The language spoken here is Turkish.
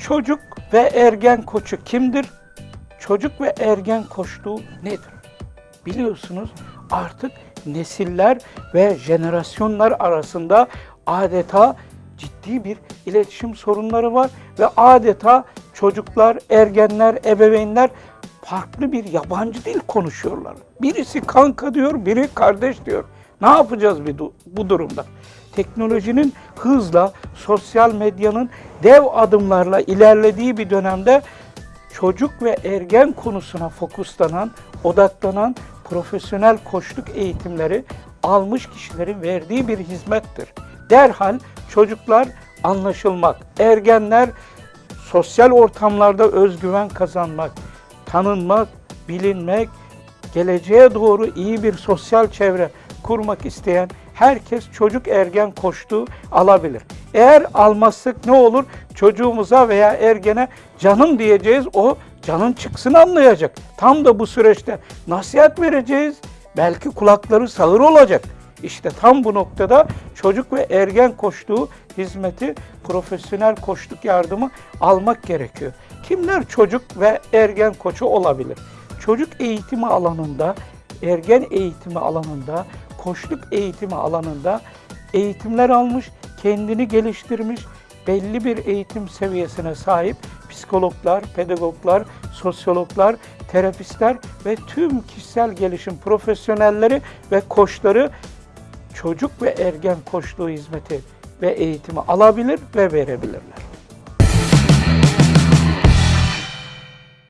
Çocuk ve ergen koçu kimdir? Çocuk ve ergen koçluğu nedir? Biliyorsunuz artık nesiller ve jenerasyonlar arasında adeta ciddi bir iletişim sorunları var ve adeta çocuklar, ergenler, ebeveynler farklı bir yabancı dil konuşuyorlar. Birisi kanka diyor, biri kardeş diyor. Ne yapacağız bir bu durumda? Teknolojinin hızla, sosyal medyanın dev adımlarla ilerlediği bir dönemde çocuk ve ergen konusuna fokuslanan, odaklanan profesyonel koçluk eğitimleri almış kişilerin verdiği bir hizmettir. Derhal çocuklar anlaşılmak, ergenler sosyal ortamlarda özgüven kazanmak, tanınmak, bilinmek, geleceğe doğru iyi bir sosyal çevre kurmak isteyen herkes çocuk ergen koştuğu alabilir. Eğer almazsak ne olur? Çocuğumuza veya ergene canım diyeceğiz. O canın çıksın anlayacak. Tam da bu süreçte nasihat vereceğiz. Belki kulakları sağır olacak. İşte tam bu noktada çocuk ve ergen koştuğu hizmeti, profesyonel koçluk yardımı almak gerekiyor. Kimler çocuk ve ergen koçu olabilir? Çocuk eğitimi alanında, ergen eğitimi alanında, koçluk eğitimi alanında eğitimler almış, kendini geliştirmiş, belli bir eğitim seviyesine sahip psikologlar, pedagoglar, sosyologlar, terapistler ve tüm kişisel gelişim profesyonelleri ve koçları çocuk ve ergen koçluğu hizmeti ve eğitimi alabilir ve verebilirler.